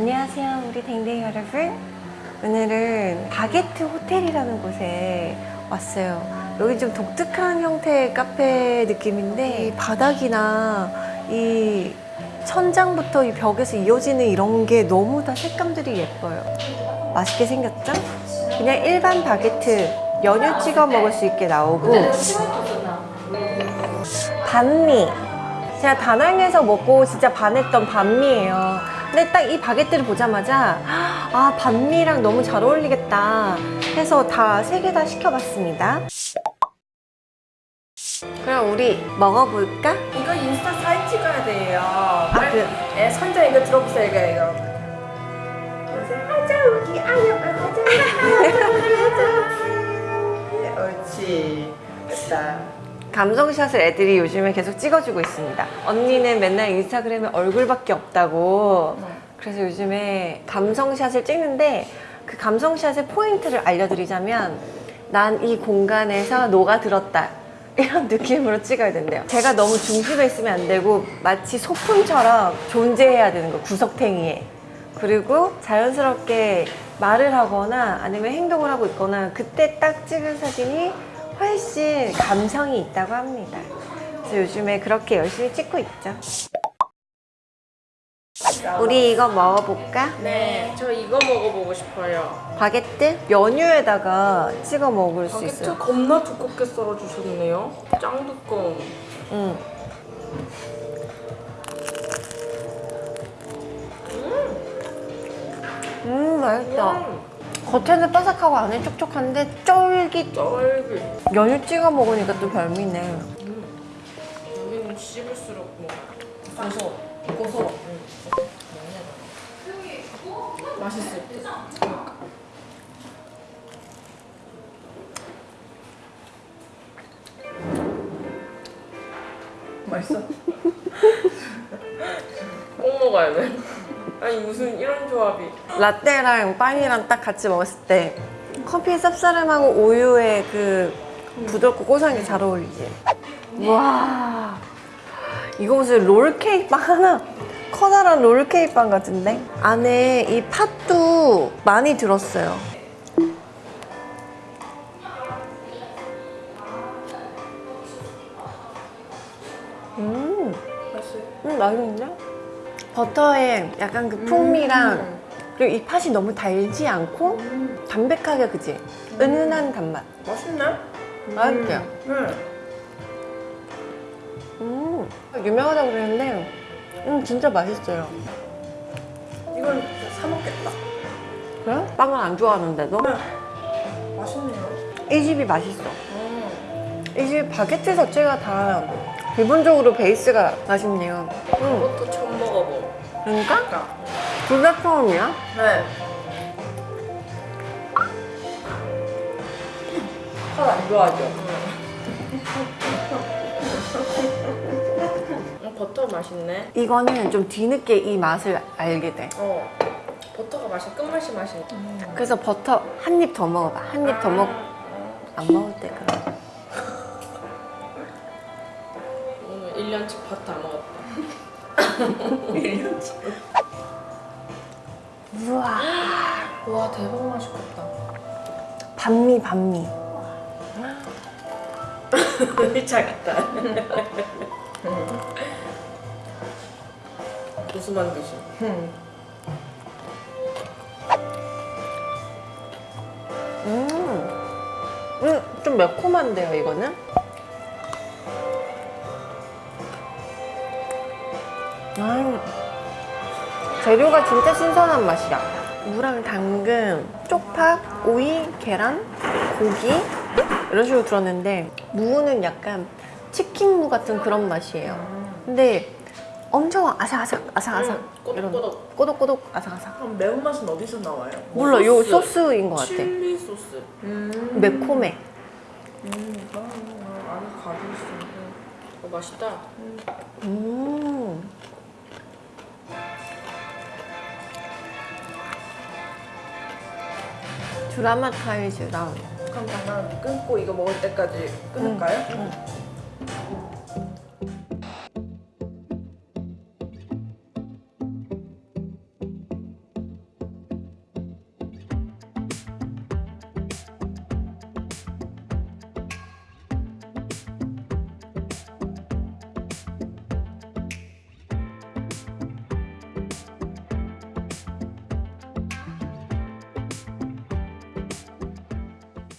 안녕하세요 우리 댕댕이 여러분. 오늘은 바게트 호텔이라는 곳에 왔어요. 여기 좀 독특한 형태의 카페 느낌인데 이 바닥이나 이 천장부터 이 벽에서 이어지는 이런 게 너무 다 색감들이 예뻐요. 맛있게 생겼죠? 그냥 일반 바게트 연유 찍어 먹을 수 있게 나오고. 반미. 제가 다낭에서 먹고 진짜 반했던 반미예요 근데 딱 이 바게트를 보자마자 아 반미랑 너무 잘 어울리겠다 해서 다 세 개 다 시켜봤습니다 그럼 우리 먹어볼까? 이거 인스타 사진 찍어야 돼요. 아, 그, 예, 선자 이거 들어보세요, 이거, 이거. 하자, 우리 아유, 하자, 하자. 감성샷을 애들이 요즘에 계속 찍어주고 있습니다. 언니는 맨날 인스타그램에 얼굴밖에 없다고. 그래서 요즘에 감성샷을 찍는데 그 감성샷의 포인트를 알려드리자면 난 이 공간에서 녹아들었다. 이런 느낌으로 찍어야 된대요. 제가 너무 중심에 있으면 안 되고 마치 소품처럼 존재해야 되는 거 구석탱이에. 그리고 자연스럽게 말을 하거나 아니면 행동을 하고 있거나 그때 딱 찍은 사진이 훨씬 감성이 있다고 합니다 그래서 요즘에 그렇게 열심히 찍고 있죠 우리 이거 먹어볼까? 네, 저 이거 먹어보고 싶어요. 바게트? 연유에다가 찍어 먹을 수 바게트 있어요 겁나 두껍게 썰어주셨네요. 짱 두꺼운. 응. 겉에는 바삭하고 안에 촉촉한데 쫄깃 쫄깃. 연유 찍어 먹으니까 또 별미네 음. 여기는 씹을수록 뭐 고소, 고소. 음. 맛있을 듯. 맛있어? 꼭 먹어야 돼. 아니 무슨 이런 조합이? 라떼랑 빵이랑 딱 같이 먹었을 때 커피의 쌉싸름하고 우유의 그 부드럽고 고소한 게 잘 어울리지 와 이거 무슨 롤케이크 빵 하나 커다란 롤케이크 빵 같은데 안에 이 팥도 많이 들었어요 음, 맛있어. 음 맛있는데? 버터에 약간 그 풍미랑 음. 그리고 이 팥이 너무 달지 않고 담백하게 그지? 은은한 단맛 맛있네. 음. 음, 유명하다고 그랬는데 음 진짜 맛있어요 이건 진짜 사 먹겠다. 그래? 빵을 안 좋아하는데도? 맛있네요. 이 집이 맛있어 음. 이집 바게트 자체가 다 기본적으로 베이스가 맛있네요 음, 이것도 처음 먹어보. 그러니까 둘 다 처음이야? 네. 팥안 좋아하죠? 음, 버터 맛있네. 이거는 좀 뒤늦게 이 맛을 알게 돼 어. 버터가 맛이 끝맛이 맛이. 그래서 버터 한 입 더 먹어봐 한 입 더 먹... 안 먹을 때 그럼 1년치 버터 안 먹었다. 1년치. 우와 와 대박 맛있겠다. 반미 반미 1차 같다. 무슨 만드시? 음, 음, 좀 매콤한데요, 이거는? 아, 재료가 진짜 신선한 맛이야. 무랑 당근, 쪽파, 오이, 계란, 고기 이런 식으로 들었는데 무는 약간 치킨무 같은 그런 맛이에요. 근데 엄청 아삭아삭, 아삭아삭 음, 이런 꼬독꼬독. 꼬독꼬독 아삭아삭. 그럼 매운맛은 어디서 나와요? 몰라, 요 소스인 것 같아. 칠리 소스. 음. 매콤해. 음, 아, 안에 가고 있어. 어, 맛있다. 음. 드라마타이즈랑 그럼 잠깐 끊고 이거 먹을 때까지 끊을까요? 응.